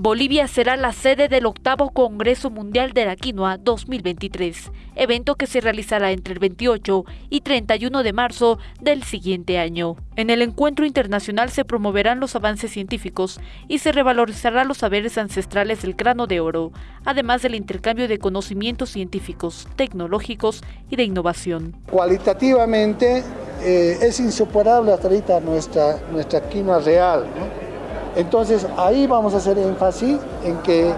Bolivia será la sede del octavo Congreso Mundial de la Quinoa 2023, evento que se realizará entre el 28 y 31 de marzo del siguiente año. En el encuentro internacional se promoverán los avances científicos y se revalorizará los saberes ancestrales del grano de oro, además del intercambio de conocimientos científicos, tecnológicos y de innovación. Cualitativamente eh, es insuperable hasta ahorita nuestra, nuestra quinoa real. Entonces ahí vamos a hacer énfasis en que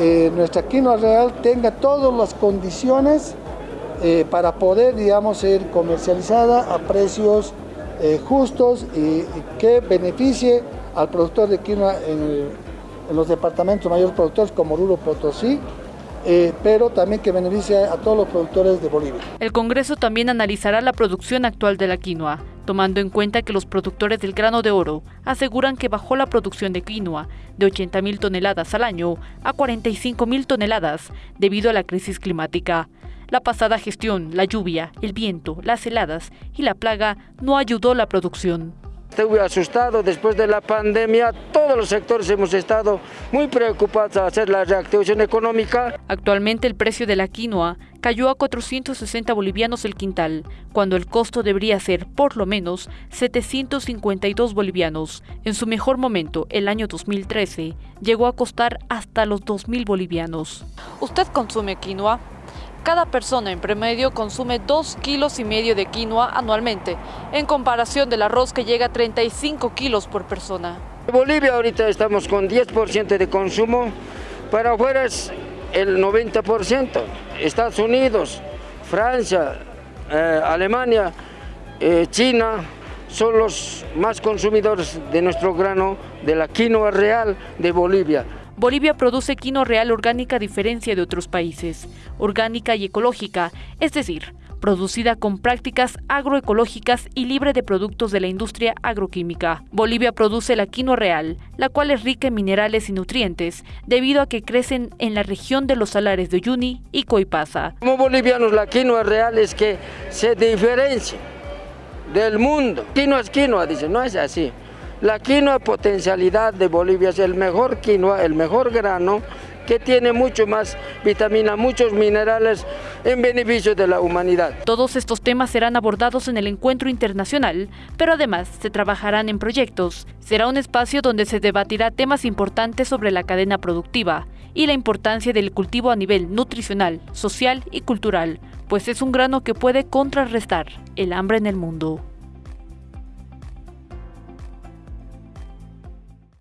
eh, nuestra quinoa real tenga todas las condiciones eh, para poder, digamos, ser comercializada a precios eh, justos y, que beneficie al productor de quinoa en, los departamentos mayores productores como Oruro Potosí, pero también que beneficie a todos los productores de Bolivia. El Congreso también analizará la producción actual de la quinoa, tomando en cuenta que los productores del grano de oro aseguran que bajó la producción de quinoa de 80 mil toneladas al año a 45 mil toneladas debido a la crisis climática. La pasada gestión, la lluvia, el viento, las heladas y la plaga no ayudó la producción. Estuve asustado después de la pandemia, todos los sectores hemos estado muy preocupados a hacer la reactivación económica. Actualmente el precio de la quinoa cayó a 460 bolivianos el quintal, cuando el costo debería ser por lo menos 752 bolivianos. En su mejor momento, el año 2013, llegó a costar hasta los 2.000 bolivianos. ¿Usted consume quinoa? Cada persona en promedio consume 2 kilos y medio de quinoa anualmente, en comparación del arroz que llega a 35 kilos por persona. En Bolivia ahorita estamos con 10% de consumo, para afuera es el 90%. Estados Unidos, Francia, eh, Alemania, eh, China, son los más consumidores de nuestro grano, de la quinoa real de Bolivia. Bolivia produce quinoa real orgánica a diferencia de otros países, orgánica y ecológica, es decir, producida con prácticas agroecológicas y libre de productos de la industria agroquímica. Bolivia produce la quinoa real, la cual es rica en minerales y nutrientes, debido a que crecen en la región de los salares de Uyuni y Coipasa. Como bolivianos, la quinoa real es que se diferencia del mundo. Quinoa es quinoa, dice, no es así. La quinoa potencialidad de Bolivia es el mejor quinoa, el mejor grano que tiene mucho más vitamina, muchos minerales en beneficio de la humanidad. Todos estos temas serán abordados en el encuentro internacional, pero además se trabajarán en proyectos. Será un espacio donde se debatirá temas importantes sobre la cadena productiva y la importancia del cultivo a nivel nutricional, social y cultural, pues es un grano que puede contrarrestar el hambre en el mundo.